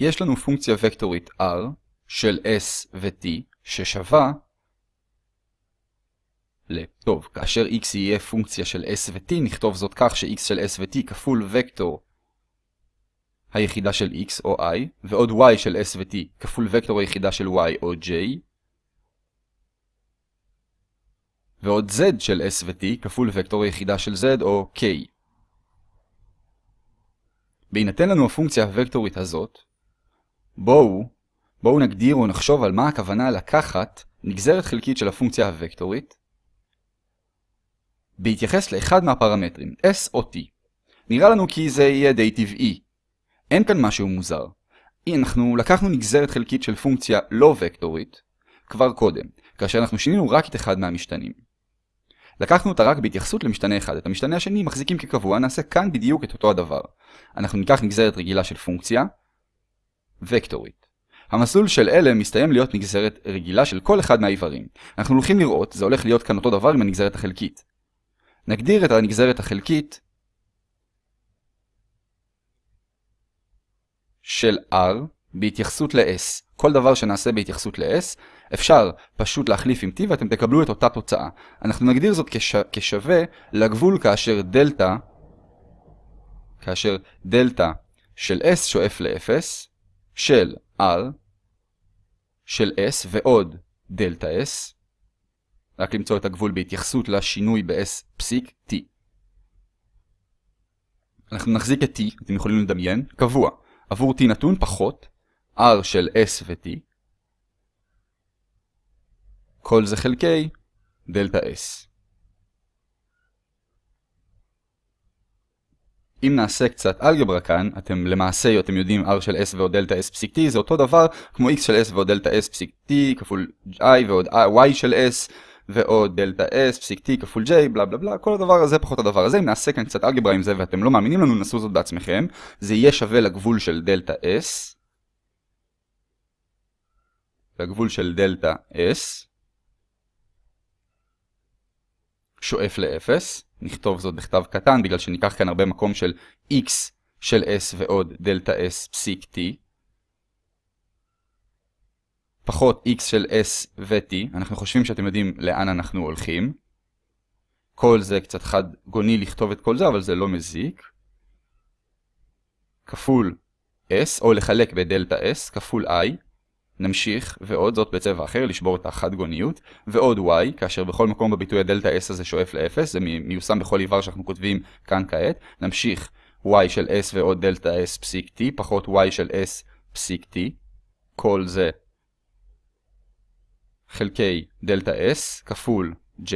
יש לנו פונקציה וקטורית r של s ו-t ששווה ל... טוב, כאשר x יהיה פונקציה של s ו-t, נכתוב זאת כך ש-x של s ו-t כפול וקטור היחידה של x או i, ועוד y של s ו-t כפול וקטור היחידה של y או j, ועוד z של s ו-t כפול וקטור היחידה של z או k. בהינתן לנו הפונקציה הוקטורית הזאת, בואו, בואו נגדיר או נחשוב על מה הכוונה לקחת נגזרת חלקית של הפונקציה הוקטורית בהתייחס לאחד מהפרמטרים, s או t. נראה לנו כי זה יהיה די טבעי. אין כאן משהו מוזר. אנחנו לקחנו נגזרת חלקית של פונקציה לא וקטורית כבר קודם, כאשר אנחנו שינינו רק את אחד מהמשתנים. לקחנו אותה רק בהתייחסות למשתנה אחד, את המשתנה השני מחזיקים כקבוע, נעשה כאן בדיוק את אותו הדבר. אנחנו ניקח נגזרת רגילה של פונקציה וקטורית. המסלול של אלה מסתיים להיות נגזרת רגילה של כל אחד מהאיברים. אנחנו הולכים לראות, זה הולך להיות כאן אותו דבר עם הנגזרת החלקית. נגדיר את הנגזרת החלקית של R בהתייחסות ל-S. כל דבר שנעשה בהתייחסות ל-S, אפשר פשוט להחליף עם T ואתם תקבלו את אותה תוצאה. אנחנו נגדיר זאת כש... כשווה לגבול כאשר דלתא, כאשר דלתא של S שואף ל-0, של R, של S ועוד דלתא S, רק למצוא את הגבול בהתייחסות לשינוי ב-S פסיק T. אנחנו נחזיק את T, אתם יכולים לדמיין, קבוע. עבור t נתון פחות r של s ו-t כל זה חלקי דלתה s. אם נעשה קצת אלגברה כאן, אתם למעשה, אתם יודעים r של s ועוד דלתה s פסיק t זה אותו דבר כמו x של s ועוד דלתה s פסיק t כפול i ועוד y של s ועוד דלתה s פסיק t כפול j בלה בלה בלה כל הדבר הזה פחות הדבר הזה. אם נעשה כאן קצת אלגברה עם זה ואתם לא מאמינים לנו נסו זאת בעצמכם. זה יהיה שווה לגבול של דלתה s. לגבול של דלתה s שואף ל-0 נכתוב זאת בכתב קטן בגלל שניקח כאן הרבה מקום של x של s ועוד דלתה s פסיק t פחות x של s ו-t, אנחנו חושבים שאתם יודעים לאן אנחנו הולכים. כל זה קצת חד גוני לכתוב את כל זה, אבל זה לא מזיק. כפול s, או לחלק בדלתה s, כפול i. נמשיך, ועוד זאת בצבע אחר, לשבור את החד גוניות, ועוד y, כאשר בכל מקום בביטוי הדלתה s הזה שואף ל-0, זה מיושם בכל איבר שאנחנו כותבים כאן כעת. נמשיך y של s ועוד דלתה s פסיק t, פחות y של s פסיק t. כל זה חלקי דלתה S כפול J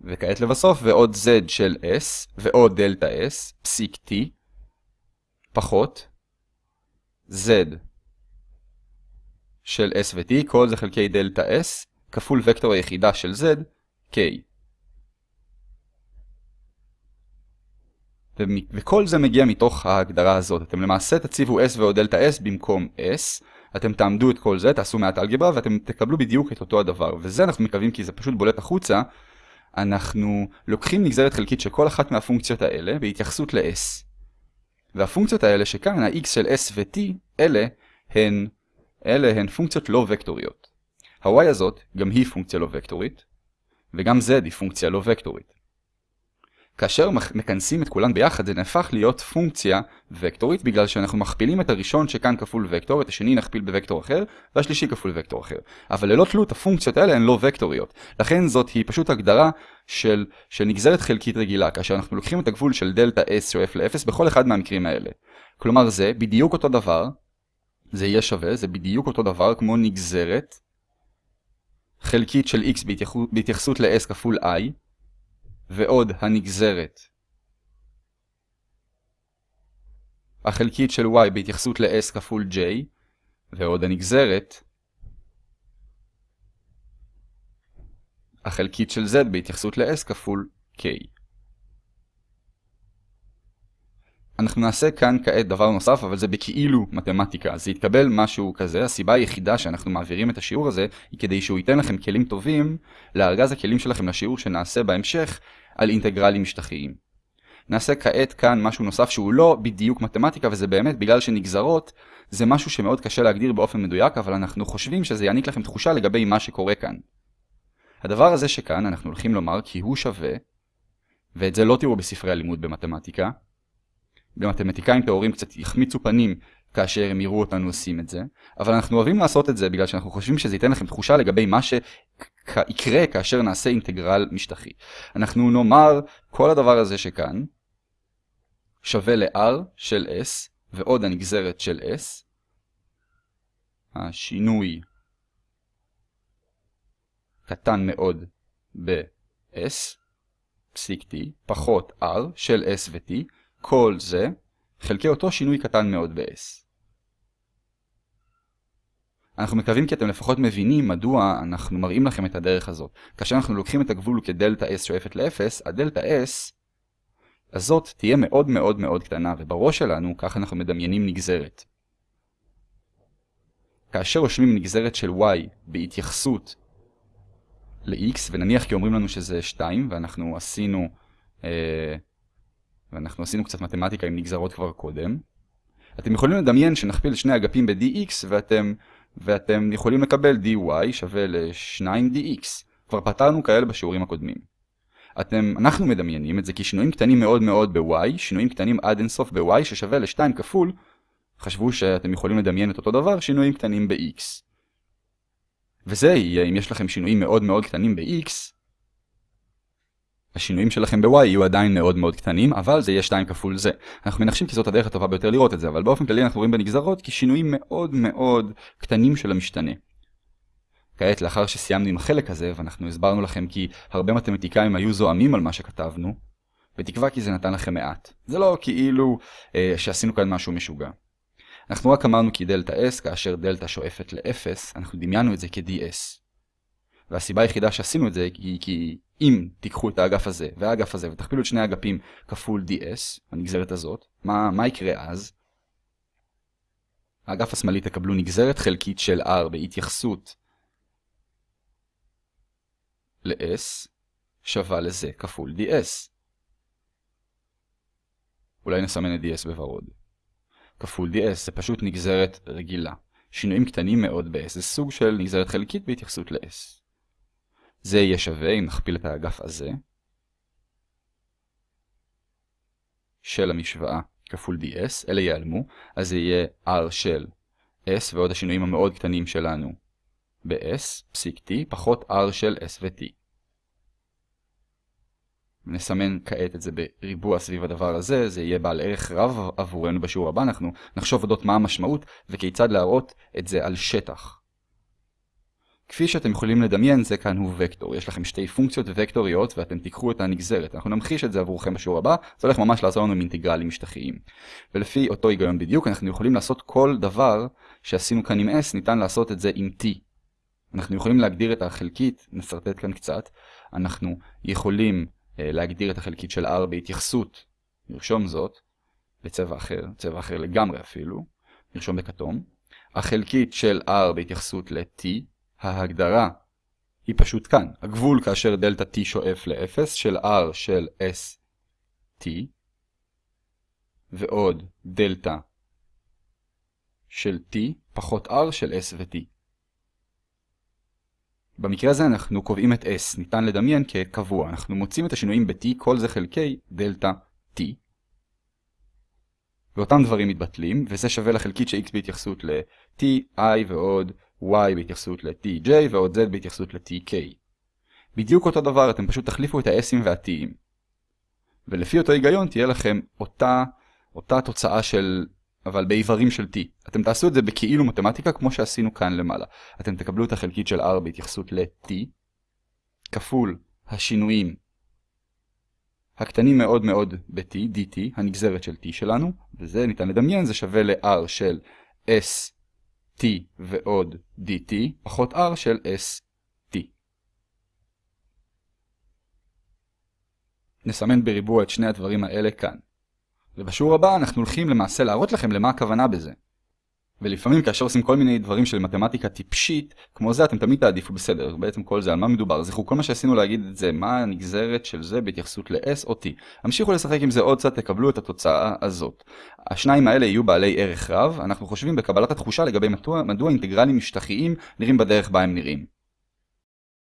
וכעת לבסוף ועוד Z של S ועוד דלתה S פסיק T פחות Z של S ו-T כל זה חלקי דלתה S כפול וקטור היחידה של Z K וכל זה מגיע מתוך ההגדרה הזאת. אתם למעשה תציבו S ועוד דלתה S במקום S אתם תעמדו את כל זה, תעשו מעט אלגברה ואתם תקבלו בדיוק את אותו הדבר. וזה אנחנו מקווים כי זה פשוט בולט החוצה. אנחנו לוקחים נגזרת חלקית של כל אחת מהפונקציות האלה בהתייחסות ל-s. והפונקציות האלה שכאן, ה-x של s ו-t, אלה הן, אלה הן פונקציות לא וקטוריות. ה-y הזאת גם היא פונקציה לא וקטורית, וגם z היא פונקציה לא וקטורית. כאשר מכנסים את כולן ביחד זה נהפך להיות פונקציה וקטורית בגלל שאנחנו מכפילים את הראשון שכאן כפול וקטור, את השני נכפיל בוקטור אחר והשלישי כפול וקטור אחר. אבל ללא תלות הפונקציות האלה הן לא וקטוריות. לכן זאת היא פשוט הגדרה של, של נגזרת חלקית רגילה כאשר אנחנו לוקחים את הגבול של דלתה s שואף ל-0 בכל אחד מהמקרים האלה. כלומר זה בדיוק אותו דבר, זה יהיה שווה, זה בדיוק אותו דבר כמו נגזרת חלקית של x בהתייחסות ל-s כפול i ועוד הנגזרת החלקית של y בהתייחסות ל-s כפול j ועוד הנגזרת החלקית של z בהתייחסות ל-s כפול k. אנחנו נעשה כאן כעת דבר נוסף, אבל זה בכאילו מתמטיקה. זה יתקבל משהו כזה. הסיבה היחידה שאנחנו מעבירים את השיעור הזה, היא כדי שהוא ייתן לכם כלים טובים לארגז הכלים שלכם לשיעור שנעשה בהמשך על אינטגרלים משטחיים. נעשה כעת כאן משהו נוסף שהוא לא בדיוק מתמטיקה, וזה באמת בגלל שנגזרות זה משהו שמאוד קשה להגדיר באופן מדויק, אבל אנחנו חושבים שזה יעניק לכם תחושה לגבי מה שקורה כאן. הדבר הזה שכאן אנחנו הולכים לומר כי הוא שווה, ואת זה לא תראו בספרי הלימוד במתמטיקה. במתמטיקאים טהורים קצת יחמיצו פנים כאשר הם יראו אותנו עושים את זה, אבל אנחנו אוהבים לעשות את זה בגלל שאנחנו חושבים שזה ייתן לכם תחושה לגבי מה שיקרה כאשר נעשה אינטגרל משטחי. אנחנו נאמר כל הדבר הזה שכאן שווה ל-r של s ועוד הנגזרת של s, השינוי קטן מאוד ב-s, פסיק t, פחות r של s ו-t, כל זה חלקי אותו שינוי קטן מאוד ב-s. אנחנו מקווים כי אתם לפחות מבינים מדוע אנחנו מראים לכם את הדרך הזאת. כאשר אנחנו לוקחים את הגבול כדלתה s שואפת ל-0, הדלתה s הזאת תהיה מאוד מאוד מאוד קטנה, ובראש שלנו כך אנחנו מדמיינים נגזרת. כאשר רושמים נגזרת של y בהתייחסות ל-x, ונניח כי אומרים לנו שזה 2, ואנחנו עשינו, אה, ואנחנו עשינו קצת מתמטיקה עם נגזרות כבר קודם, אתם יכולים לדמיין שנכפיל שני אגפים ב-dx, ואתם ואתם יכולים לקבל dy שווה ל-2dx. כבר פתרנו כאלה בשיעורים הקודמים. אתם, אנחנו מדמיינים את זה כשינויים קטנים מאוד מאוד ב-y, שינויים קטנים עד אינסוף ב-y ששווה ל-2 כפול, חשבו שאתם יכולים לדמיין את אותו דבר, שינויים קטנים ב-x. וזה יהיה אם יש לכם שינויים מאוד מאוד קטנים ב-x, השינויים שלכם ב-y יהיו עדיין מאוד מאוד קטנים, אבל זה יהיה 2 כפול זה. אנחנו מנחשים כי זאת הדרך הטובה ביותר לראות את זה, אבל באופן כללי אנחנו רואים בנגזרות כשינויים מאוד מאוד קטנים של המשתנה. כעת, לאחר שסיימנו עם החלק הזה, ואנחנו הסברנו לכם כי הרבה מתמטיקאים היו זועמים על מה שכתבנו, בתקווה כי זה נתן לכם מעט. זה לא כאילו אה, שעשינו כאן משהו משוגע. אנחנו רק אמרנו כי דלתה s, כאשר דלתה שואפת ל-0, אנחנו דמיינו את זה כ-ds. והסיבה היחידה שעשינו את זה היא כי אם תיקחו את האגף הזה והאגף הזה ותכפילו את שני האגפים כפול ds, הנגזרת הזאת, מה, מה יקרה אז? האגף השמאלי תקבלו נגזרת חלקית של r בהתייחסות ל-s שווה לזה כפול ds. אולי נסמן את ds בוורוד. כפול ds זה פשוט נגזרת רגילה. שינויים קטנים מאוד ב-s זה סוג של נגזרת חלקית בהתייחסות ל-s. זה יהיה שווה אם נכפיל את האגף הזה של המשוואה כפול ds, אלה ייעלמו, אז זה יהיה r של s ועוד השינויים המאוד קטנים שלנו ב-s, פסיק t, פחות r של s ו-t. נסמן כעת את זה בריבוע סביב הדבר הזה, זה יהיה בעל ערך רב עבורנו בשיעור הבא, אנחנו נחשוב אודות מה המשמעות וכיצד להראות את זה על שטח. כפי שאתם יכולים לדמיין זה כאן הוא וקטור, יש לכם שתי פונקציות וקטוריות ואתם תיקחו את הנגזרת, אנחנו נמחיש את זה עבורכם בשיעור הבא, זה הולך ממש לעזור לנו עם אינטגרלים משטחיים. ולפי אותו היגיון בדיוק אנחנו יכולים לעשות כל דבר שעשינו כאן עם s, ניתן לעשות את זה עם t. אנחנו יכולים להגדיר את החלקית, נסרטט כאן קצת, אנחנו יכולים uh, להגדיר את החלקית של r בהתייחסות, נרשום זאת, בצבע אחר, צבע אחר לגמרי אפילו, נרשום בכתום. החלקית של r בהתייחסות ל-t, ההגדרה היא פשוט כאן. הגבול כאשר דלתה t שואף ל-0 של r של s t ועוד דלתה של t פחות r של s ו-t. במקרה הזה אנחנו קובעים את s, ניתן לדמיין כקבוע. אנחנו מוצאים את השינויים ב-t, כל זה חלקי דלתה t. ואותם דברים מתבטלים, וזה שווה לחלקית של x בהתייחסות ל-t, i ועוד y בהתייחסות ל-tj ועוד z בהתייחסות ל-tk. בדיוק אותו דבר, אתם פשוט תחליפו את ה-s'ים וה-t'ים. ולפי אותו היגיון תהיה לכם אותה, אותה תוצאה של, אבל באיברים של t. אתם תעשו את זה בכאילו מתמטיקה כמו שעשינו כאן למעלה. אתם תקבלו את החלקית של r בהתייחסות ל-t, כפול השינויים הקטנים מאוד מאוד ב-t, dt, הנגזרת של t שלנו, וזה ניתן לדמיין, זה שווה ל-r של s t ועוד dt פחות r של st. נסמן בריבוע את שני הדברים האלה כאן. ובשיעור הבא אנחנו הולכים למעשה להראות לכם למה הכוונה בזה. ולפעמים כאשר עושים כל מיני דברים של מתמטיקה טיפשית, כמו זה אתם תמיד תעדיפו בסדר, בעצם כל זה על מה מדובר. זכרו, כל מה שעשינו להגיד את זה, מה הנגזרת של זה בהתייחסות ל-S או T. המשיכו לשחק עם זה עוד קצת, תקבלו את התוצאה הזאת. השניים האלה יהיו בעלי ערך רב, אנחנו חושבים בקבלת התחושה לגבי מדוע, מדוע אינטגרלים משטחיים נראים בדרך בה הם נראים.